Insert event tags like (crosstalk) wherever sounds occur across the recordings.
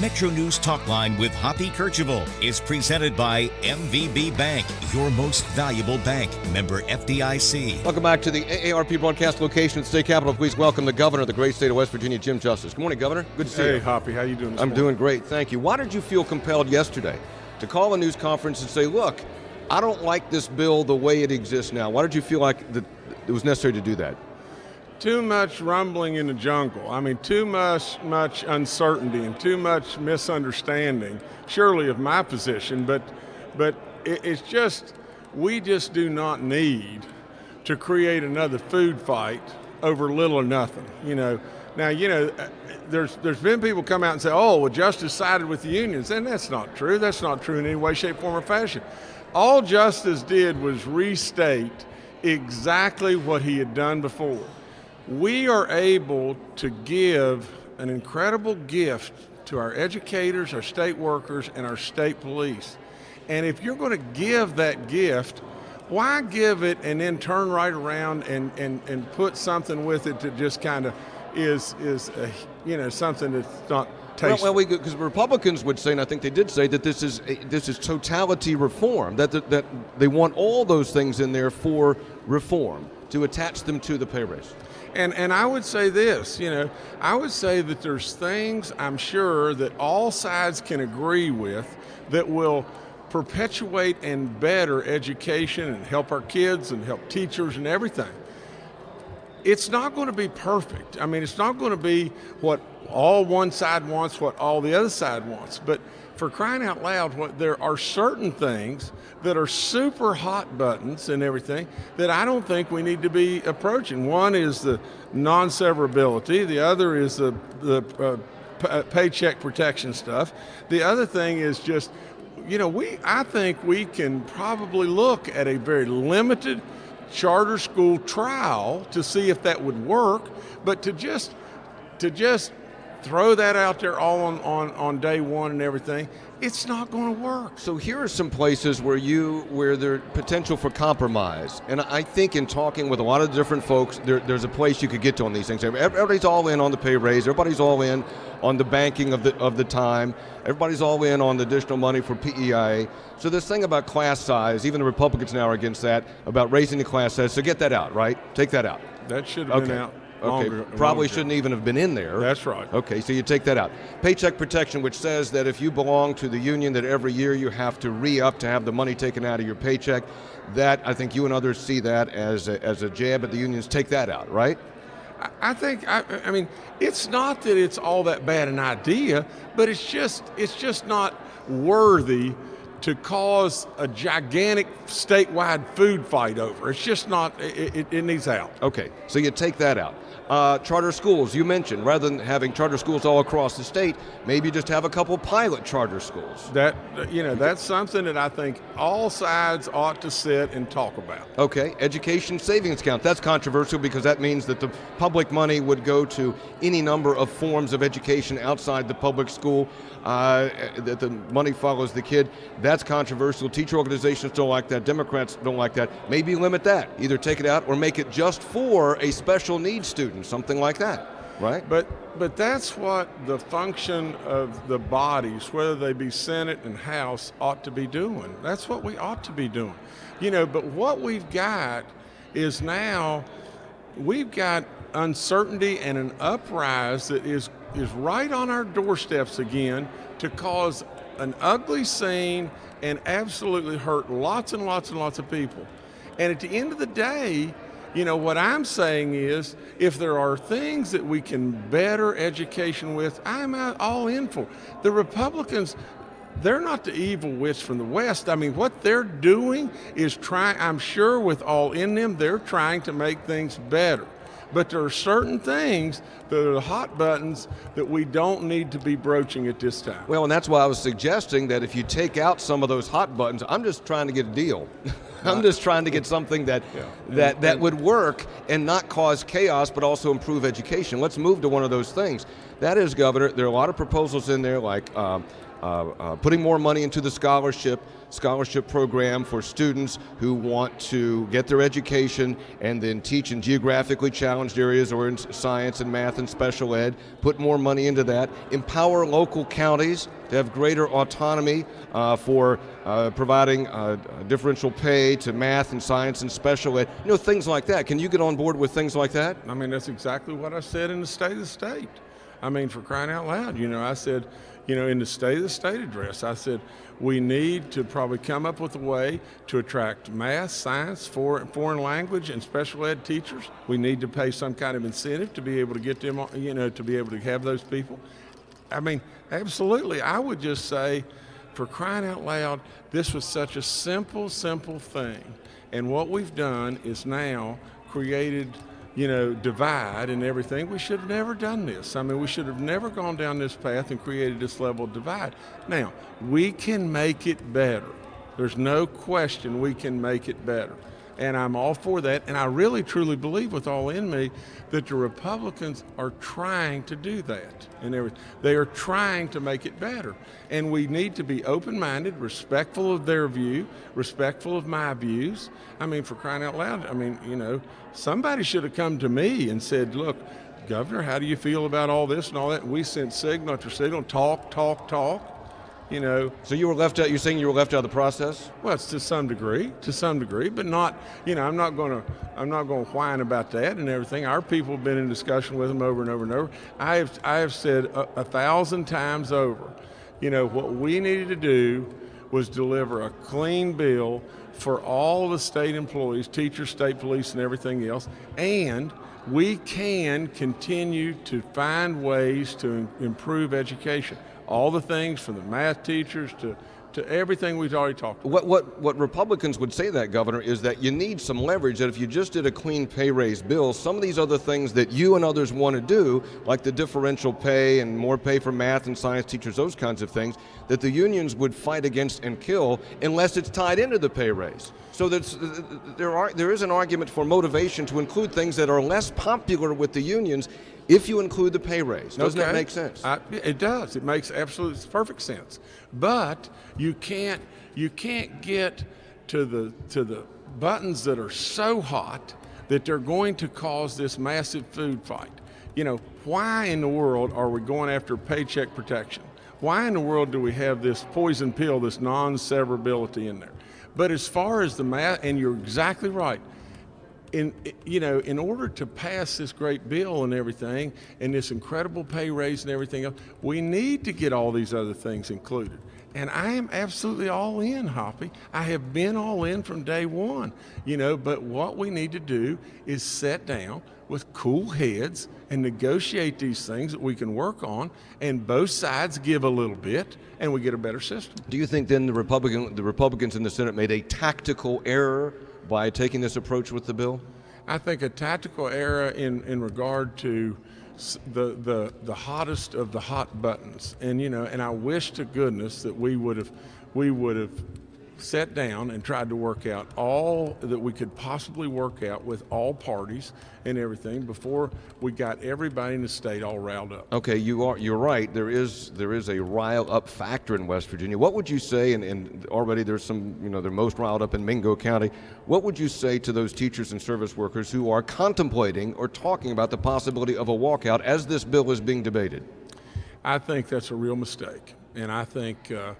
Metro News Talk Line with Hoppy Kercheval is presented by MVB Bank, your most valuable bank. Member FDIC. Welcome back to the AARP broadcast location at the state capitol. Please welcome the governor of the great state of West Virginia, Jim Justice. Good morning, Governor. Good to see hey, you. Hey, Hoppy. How are you doing I'm morning? doing great, thank you. Why did you feel compelled yesterday to call a news conference and say, look, I don't like this bill the way it exists now? Why did you feel like it was necessary to do that? Too much rumbling in the jungle. I mean, too much, much uncertainty and too much misunderstanding, surely of my position, but, but it, it's just, we just do not need to create another food fight over little or nothing, you know. Now, you know, uh, there's, there's been people come out and say, oh, well, Justice sided with the unions, and that's not true. That's not true in any way, shape, form, or fashion. All Justice did was restate exactly what he had done before we are able to give an incredible gift to our educators, our state workers, and our state police. And if you're going to give that gift, why give it and then turn right around and, and, and put something with it that just kind of is, is a, you know, something that's not tasteful? Well, because Republicans would say, and I think they did say, that this is, this is totality reform, that, that, that they want all those things in there for reform, to attach them to the pay raise. And, and I would say this, you know, I would say that there's things I'm sure that all sides can agree with that will perpetuate and better education and help our kids and help teachers and everything. It's not going to be perfect. I mean, it's not going to be what all one side wants, what all the other side wants. But for crying out loud, what there are certain things that are super hot buttons and everything that I don't think we need to be approaching. One is the non-severability. The other is the the uh, paycheck protection stuff. The other thing is just, you know, we I think we can probably look at a very limited charter school trial to see if that would work, but to just to just throw that out there all on, on, on day one and everything, it's not going to work. So here are some places where you where there's potential for compromise, and I think in talking with a lot of different folks, there, there's a place you could get to on these things. Everybody's all in on the pay raise. Everybody's all in on the banking of the of the time. Everybody's all in on the additional money for PEI. So this thing about class size, even the Republicans now are against that about raising the class size. So get that out, right? Take that out. That should have okay. been out. Okay, longer, probably longer. shouldn't even have been in there. That's right. Okay, so you take that out. Paycheck protection, which says that if you belong to the union, that every year you have to re-up to have the money taken out of your paycheck. That I think you and others see that as a, as a jab at the unions. Take that out, right? I think I, I mean it's not that it's all that bad an idea, but it's just it's just not worthy to cause a gigantic statewide food fight over. It's just not, it, it, it needs out. Okay, so you take that out. Uh, charter schools, you mentioned, rather than having charter schools all across the state, maybe just have a couple pilot charter schools. That, you know, that's something that I think all sides ought to sit and talk about. Okay, education savings account. That's controversial because that means that the public money would go to any number of forms of education outside the public school, uh, that the money follows the kid. That's controversial. Teacher organizations don't like that. Democrats don't like that. Maybe limit that. Either take it out or make it just for a special needs student, something like that, right? But but that's what the function of the bodies, whether they be Senate and House, ought to be doing. That's what we ought to be doing. You know, but what we've got is now we've got uncertainty and an uprise that is is right on our doorsteps again to cause an ugly scene and absolutely hurt lots and lots and lots of people. And at the end of the day, you know, what I'm saying is if there are things that we can better education with, I'm all in for. The Republicans, they're not the evil witch from the West. I mean, what they're doing is trying, I'm sure with all in them, they're trying to make things better. But there are certain things that are the hot buttons that we don't need to be broaching at this time. Well, and that's why I was suggesting that if you take out some of those hot buttons, I'm just trying to get a deal. (laughs) I'm just trying to get something that yeah. that that would work and not cause chaos, but also improve education. Let's move to one of those things. That is, Governor. There are a lot of proposals in there, like um, putting more money into the scholarship scholarship program for students who want to get their education and then teach in geographically challenged areas or in science and math and special ed. Put more money into that. Empower local counties to have greater autonomy uh, for uh, providing uh, differential pay to math and science and special ed. You know, things like that. Can you get on board with things like that? I mean, that's exactly what I said in the State of the State. I mean, for crying out loud, you know, I said, you know, in the State of the State address, I said, we need to probably come up with a way to attract math, science, foreign foreign language, and special ed teachers. We need to pay some kind of incentive to be able to get them, you know, to be able to have those people. I mean, absolutely. I would just say, for crying out loud, this was such a simple, simple thing. And what we've done is now created you know, divide and everything. We should have never done this. I mean, we should have never gone down this path and created this level of divide. Now, we can make it better. There's no question we can make it better and I'm all for that. And I really truly believe with all in me that the Republicans are trying to do that. And they are trying to make it better. And we need to be open-minded, respectful of their view, respectful of my views. I mean, for crying out loud, I mean, you know, somebody should have come to me and said, look, Governor, how do you feel about all this and all that? And we sent signal after signal, talk, talk, talk you know. So you were left out. You're saying you were left out of the process? Well, it's to some degree, to some degree, but not. You know, I'm not going to. I'm not going to whine about that and everything. Our people have been in discussion with them over and over and over. I have. I have said a, a thousand times over. You know what we needed to do was deliver a clean bill for all the state employees, teachers, state police, and everything else, and we can continue to find ways to improve education all the things from the math teachers to to everything we've already talked about. What, what, what Republicans would say that, Governor, is that you need some leverage, that if you just did a clean pay raise bill, some of these other things that you and others want to do, like the differential pay and more pay for math and science teachers, those kinds of things, that the unions would fight against and kill unless it's tied into the pay raise. So uh, there, are, there is an argument for motivation to include things that are less popular with the unions if you include the pay raise. Doesn't okay. that make sense? I, it does. It makes absolute perfect sense. But you can't you can't get to the to the buttons that are so hot that they're going to cause this massive food fight. You know, why in the world are we going after paycheck protection? Why in the world do we have this poison pill, this non-severability in there? But as far as the math, and you're exactly right, in you know in order to pass this great bill and everything and this incredible pay raise and everything else we need to get all these other things included and I am absolutely all in, Hoppy. I have been all in from day one, you know, but what we need to do is sit down with cool heads and negotiate these things that we can work on, and both sides give a little bit, and we get a better system. Do you think then the Republican, the Republicans in the Senate made a tactical error by taking this approach with the bill? I think a tactical error in, in regard to the, the, the hottest of the hot buttons. And, you know, and I wish to goodness that we would have, we would have sat down and tried to work out all that we could possibly work out with all parties and everything before we got everybody in the state all riled up. Okay, you are you're right. There is there is a rile up factor in West Virginia. What would you say? And, and already there's some you know they're most riled up in Mingo County. What would you say to those teachers and service workers who are contemplating or talking about the possibility of a walkout as this bill is being debated? I think that's a real mistake, and I think. Uh,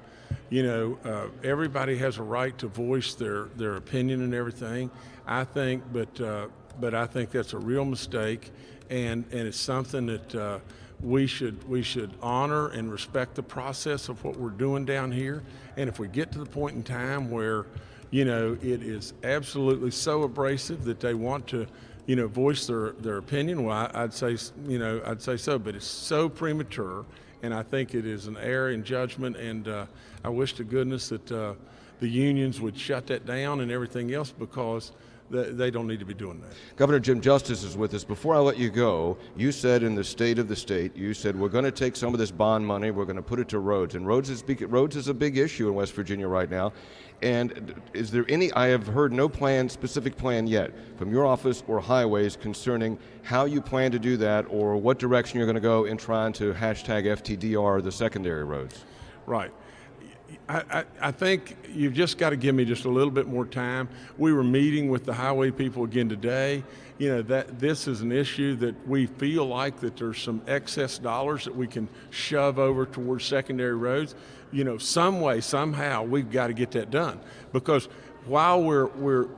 you know, uh, everybody has a right to voice their, their opinion and everything. I think, but uh, but I think that's a real mistake, and and it's something that uh, we should we should honor and respect the process of what we're doing down here. And if we get to the point in time where, you know, it is absolutely so abrasive that they want to you know, voice their, their opinion, well, I'd say, you know, I'd say so, but it's so premature and I think it is an error in judgment. And uh, I wish to goodness that uh, the unions would shut that down and everything else because they don't need to be doing that. Governor Jim Justice is with us. Before I let you go, you said in the state of the state, you said we're going to take some of this bond money, we're going to put it to roads, and roads is big, roads is a big issue in West Virginia right now. And is there any? I have heard no plan, specific plan yet, from your office or highways concerning how you plan to do that, or what direction you're going to go in trying to hashtag FTDR the secondary roads. Right. I, I, think you've just got to give me just a little bit more time. We were meeting with the highway people again today. You know that this is an issue that we feel like that there's some excess dollars that we can shove over towards secondary roads. You know, some way, somehow, we've got to get that done because while we're we're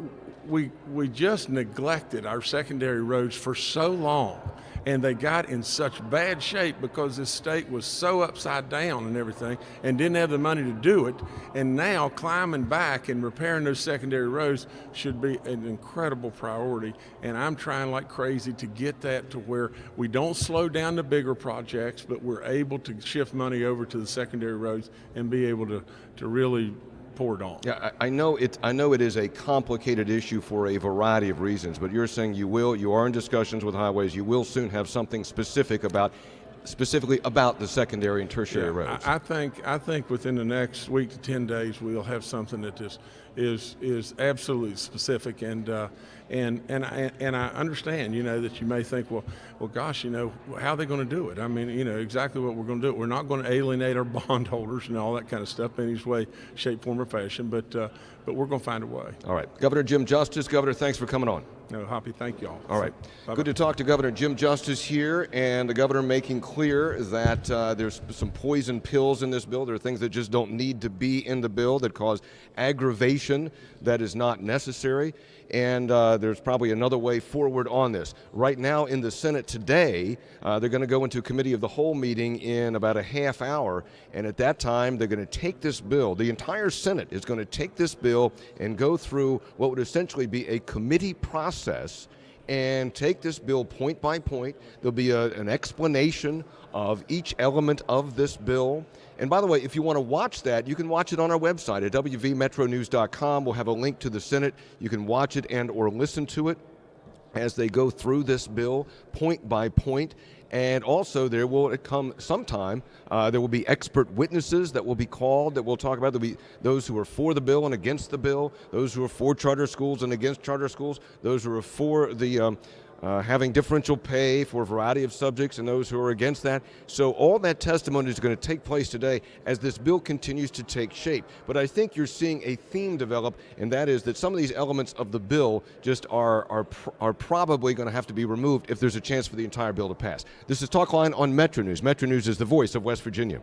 we we just neglected our secondary roads for so long and they got in such bad shape because this state was so upside down and everything and didn't have the money to do it. And now climbing back and repairing those secondary roads should be an incredible priority. And I'm trying like crazy to get that to where we don't slow down the bigger projects, but we're able to shift money over to the secondary roads and be able to, to really poured on. Yeah, I, I, know it. I know it is a complicated issue for a variety of reasons, but you're saying you will. You are in discussions with highways. You will soon have something specific about specifically about the secondary and tertiary yeah, roads? I, I, think I think within the next week to ten days we'll have something that that is is is absolutely specific and uh, and and I, and I understand you know that you may think well well gosh you know how are they going to do it I mean you know exactly what we're going to do we're not going to alienate our (laughs) bondholders and all that kind of stuff in any way shape form or fashion but uh, but we're going to find a way. All right, Governor Jim Justice, Governor, thanks for coming on. No, Hoppy, thank y'all. All right, Bye -bye. good to talk to Governor Jim Justice here, and the governor making clear that uh, there's some poison pills in this bill. There are things that just don't need to be in the bill that cause aggravation that is not necessary, and uh, there's probably another way forward on this. Right now in the Senate today, uh, they're going to go into committee of the whole meeting in about a half hour, and at that time they're going to take this bill, the entire Senate is going to take this bill and go through what would essentially be a committee process and take this bill point by point. There'll be a, an explanation of each element of this bill. And by the way, if you want to watch that, you can watch it on our website at wvmetronews.com. We'll have a link to the Senate. You can watch it and or listen to it as they go through this bill point by point. And also, there will come sometime, uh, there will be expert witnesses that will be called that we'll talk about. There'll be those who are for the bill and against the bill, those who are for charter schools and against charter schools, those who are for the um, uh, having differential pay for a variety of subjects and those who are against that. So all that testimony is going to take place today as this bill continues to take shape. But I think you're seeing a theme develop, and that is that some of these elements of the bill just are, are, are probably going to have to be removed if there's a chance for the entire bill to pass. This is Talkline on Metro News. Metro News is the voice of West Virginia.